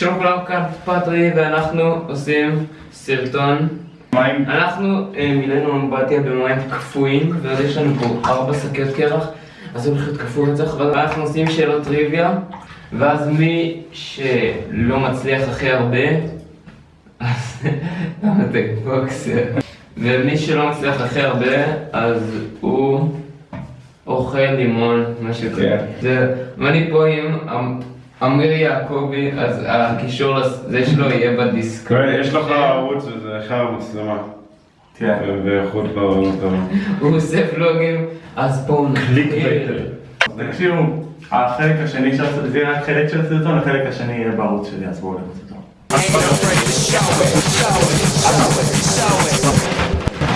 שלום כולם, כאן פטרי ואנחנו עושים סרטון מים. אנחנו אה, מילאנו אמבטיה במים קפואים ואז יש לנו פה ארבע שקיות קרח אז הולך להיות קפוא רצח ואנחנו עושים שאלות טריוויה ואז מי שלא מצליח הכי הרבה אז למה אתה בוקסר ומי שלא מצליח הכי הרבה אז הוא אוכל לימון, משהו כזה. כן. זה- ואני פה עם אמ- אמיר יעקבי, אז הקישור לזה שלו יהיה בדיסקורד. יש לך ערוץ וזה אחר המצלמה. כן. ואיכות לא טובה. הוא עושה ולוגים, אז בואו קליק נתחיל. baiter. תקשיבו, החלק השני של הסרטון, זה רק חלק של הסרטון, החלק השני יהיה בערוץ שלי, אז בואו לראות אותו.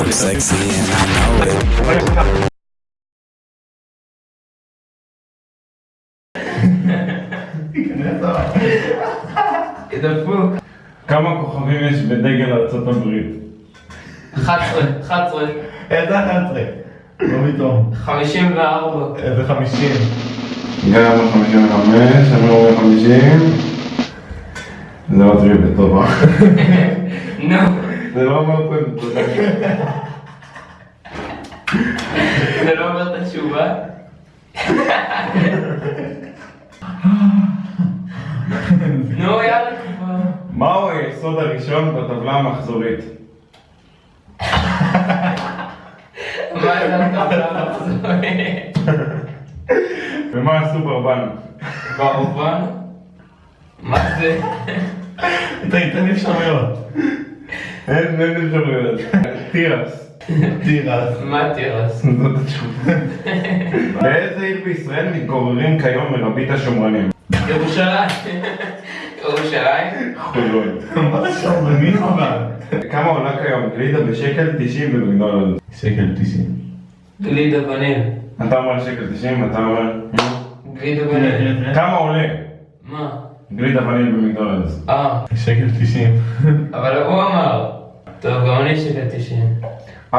I'm sexy and I know it. דפוק. כמה כוכבים יש בדגל ארצות הברית? 11, 11, איזה 11? לא פתאום. 54. איזה 50? גם 55, אני אומר 50. זה לא טריוויה טובה. נו, זה לא אומר פה תודה. זה לא אומר את התשובה? נו, יאללה כבר. מהו היסוד הראשון בטבלה המחזורית? מה זה הטבלה המחזורית? ומה עשו ברבן? באורבן? מה זה? תן לי אפשרויות. אין אין אפשרויות. תירס. תירס. מה תירס? זאת התשובה. באיזה עיר בישראל מתגוררים כיום מרבית השומרנים? ירושלים. ירושלים? חולון. מה זה שמרנים אבל? כמה עולה כיום גלידה בשקל 90 במקדונלדס? שקל 90. גלידה וניל. אתה אומר שקל 90, אתה אומר... גלידה וניל. כמה עולה מה? גלידה וניל במקדונלדס? אה, שקל 90. אבל הוא אמר. טוב, גם אני שקל 90. 4.50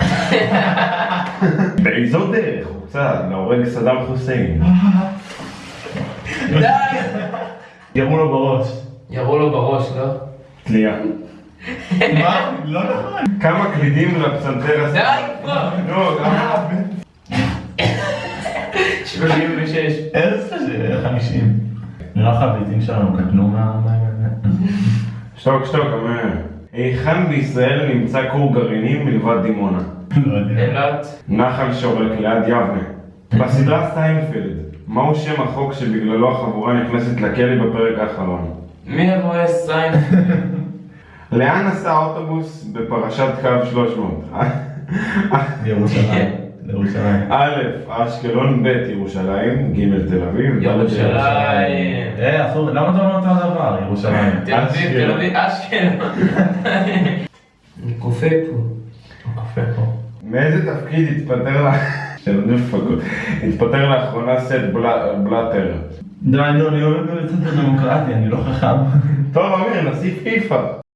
באיזו דרך הוצא להורג סדאם חוסיין? די! ירו לו בראש. ירו לו בראש, לא? תלייה. מה? לא נכון. כמה קלידים לפסנתר די הסדאם? כבר! נו, גם... 36. איזה זה? 50. נראה לך הביצים שלנו קטנו מה... שתוק שתוק, אמר. היכן בישראל נמצא כור גרעיני מלבד דימונה? לא יודע. אילת. נחל שורק ליד יבנה. בסדרה סיינפלד, מהו שם החוק שבגללו החבורה נכנסת לכלא בפרק האחרון? מי רואה סיין? לאן נסע האוטובוס בפרשת קו 300? ירושלים. ירושלים. א', אשקלון, ב', ירושלים, ג', תל אביב, ירושלים. אה, אסור, למה אתה אומר אותו הדבר? ירושלים. תל אביב, תל אביב, אשקלון. אני קופא פה. מאיזה תפקיד התפטר לה... שלא נפגעות. התפטר לאחרונה סט בלאטר. די, נו, אני אוהב את הדמוקרטיה, אני לא חכם. טוב, אמיר, נשיא פיפ"א.